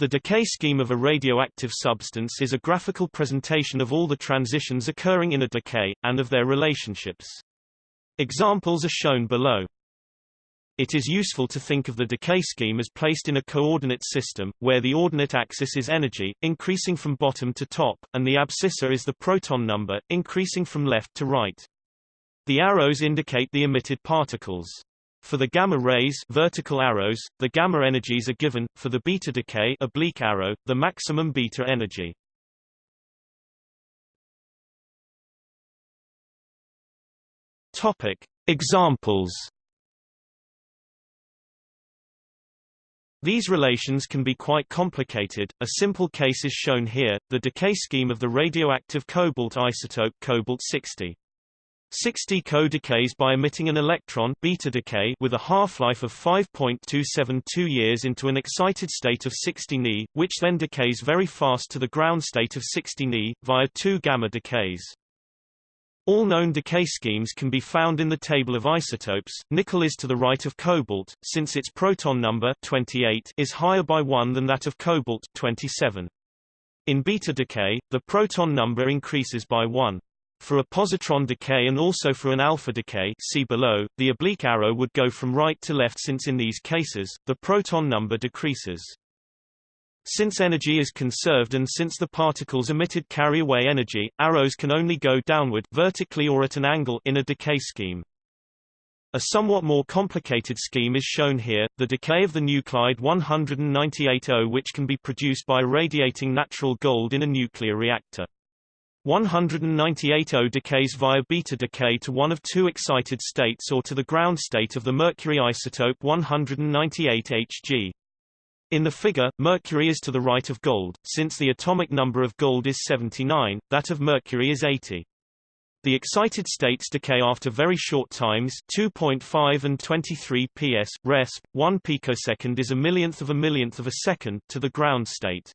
The decay scheme of a radioactive substance is a graphical presentation of all the transitions occurring in a decay, and of their relationships. Examples are shown below. It is useful to think of the decay scheme as placed in a coordinate system, where the ordinate axis is energy, increasing from bottom to top, and the abscissa is the proton number, increasing from left to right. The arrows indicate the emitted particles. For the gamma rays vertical arrows, the gamma energies are given, for the beta decay oblique arrow, the maximum beta energy. Topic. Examples These relations can be quite complicated. A simple case is shown here, the decay scheme of the radioactive cobalt isotope cobalt-60. 60 Co decays by emitting an electron beta decay with a half-life of 5.272 years into an excited state of 60 Ni, which then decays very fast to the ground state of 60 Ni, via two gamma decays. All known decay schemes can be found in the table of isotopes. Nickel is to the right of cobalt, since its proton number 28 is higher by 1 than that of cobalt 27. In beta decay, the proton number increases by 1. For a positron decay and also for an alpha decay see below, the oblique arrow would go from right to left since in these cases, the proton number decreases. Since energy is conserved and since the particles emitted carry away energy, arrows can only go downward vertically or at an angle in a decay scheme. A somewhat more complicated scheme is shown here, the decay of the nuclide 198Au which can be produced by irradiating natural gold in a nuclear reactor. 198Au decays via beta decay to one of two excited states or to the ground state of the mercury isotope 198Hg. In the figure, mercury is to the right of gold, since the atomic number of gold is 79, that of mercury is 80. The excited states decay after very short times 2.5 and 23 ps, resp. 1 picosecond is a millionth of a millionth of a second, to the ground state.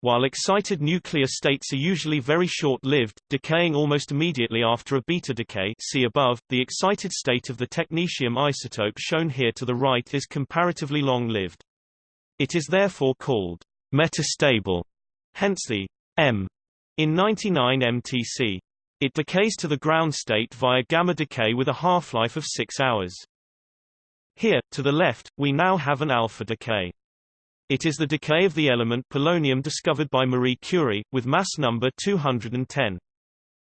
While excited nuclear states are usually very short-lived, decaying almost immediately after a beta decay see above, the excited state of the technetium isotope shown here to the right is comparatively long-lived. It is therefore called metastable, hence the M in 99 MTC. It decays to the ground state via gamma decay with a half-life of 6 hours. Here, to the left, we now have an alpha decay. It is the decay of the element polonium discovered by Marie Curie, with mass number 210.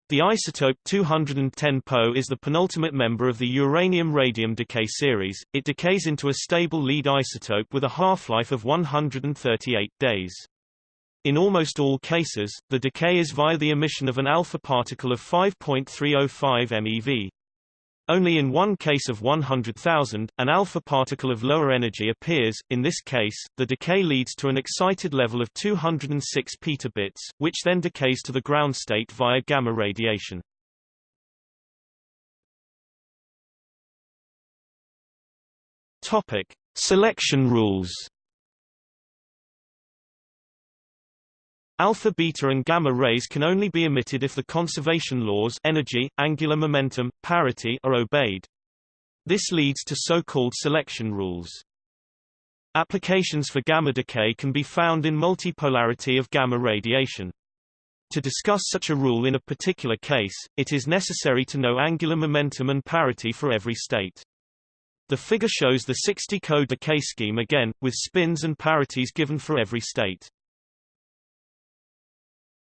The isotope 210 Po is the penultimate member of the uranium-radium decay series. It decays into a stable lead isotope with a half-life of 138 days. In almost all cases, the decay is via the emission of an alpha particle of 5.305 MeV. Only in one case of 100,000, an alpha particle of lower energy appears. In this case, the decay leads to an excited level of 206 petabits, which then decays to the ground state via gamma radiation. Topic: Selection rules. Alpha, beta and gamma rays can only be emitted if the conservation laws energy, angular momentum, parity are obeyed. This leads to so-called selection rules. Applications for gamma decay can be found in multipolarity of gamma radiation. To discuss such a rule in a particular case, it is necessary to know angular momentum and parity for every state. The figure shows the 60 co decay scheme again, with spins and parities given for every state.